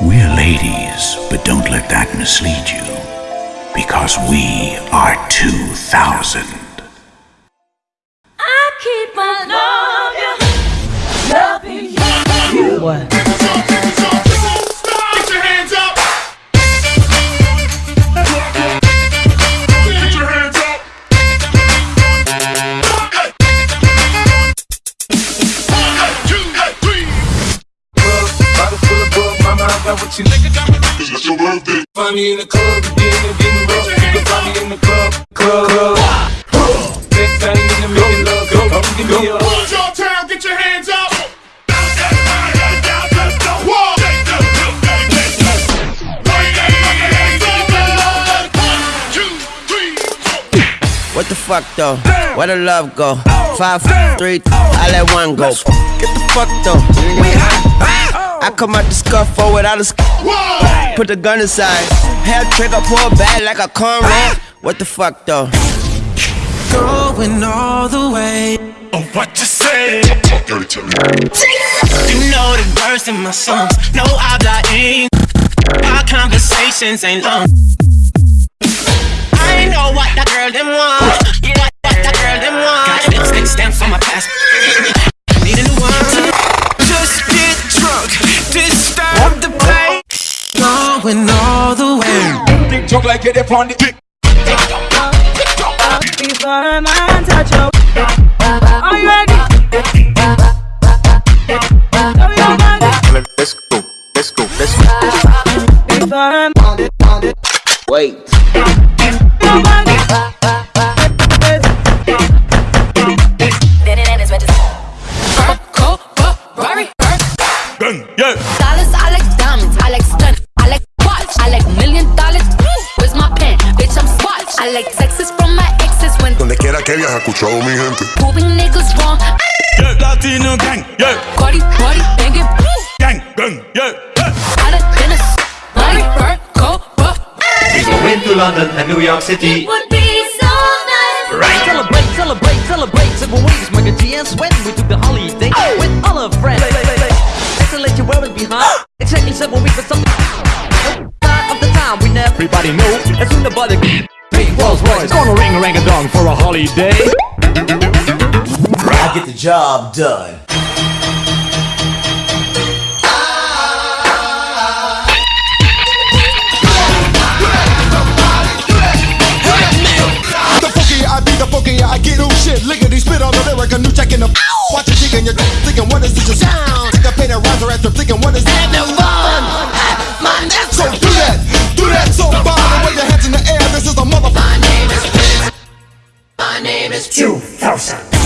We're ladies, but don't let that mislead you, because we are 2,000. I keep on loving you. Loving you. What? What you nigga got me? It's your birthday. Find me in the club, getting getting rough. You can find me in the club, club, club. Next time you in the making love, go, go, give me a. Boys, y'all town, get your hands up. What the fuck though? Where the love go? Five, three, I let one go. Get the fuck though. I come out the scuffle without a sc- Put the gun aside. Hair trigger, pull back like a cornrow. What the fuck though? Going all the way. Oh, what you say? Dirty to me. You know the words in my songs. No habla ing. Our conversations ain't long. I know what that girl them want. Yeah, what that girl them want. Got lipstick stamps on my past. Going all the way. Big talk like it upon the dick. Before a man touch your Are you ready? Show your body Let's go, let's go, let's go. Before a man Wait. your body Yeah. Dollars, I like diamonds, I like stun, I like watch, I like million dollars. Where's my pen? Bitch, I'm swatch. I like texts from my exes when Donde quiera que viaja, escuchado mi gente. proving niggas wrong. Yeah, Latino gang. Yeah, Cardi, party, banging, gang, gang. Yeah, yeah. out of Dennis, money, bird, go, buff. Went to London and New York City. Would be so nice Right. Celebrate, celebrate, celebrate Several weeks, Michael G and Swen We took the holiday with all our friends Let's let you wear it behind Exactly seven weeks, but something Everybody know As soon as the body Big Rolls Royce Gonna ring a rang a dong for a holiday I get the job done. The funky I be the funky I get shit. Lickety spit on the lyric, a new check in the. Watch it digging your thinking what is this sound? Take a painted riser after thinking what is that? name is 2000.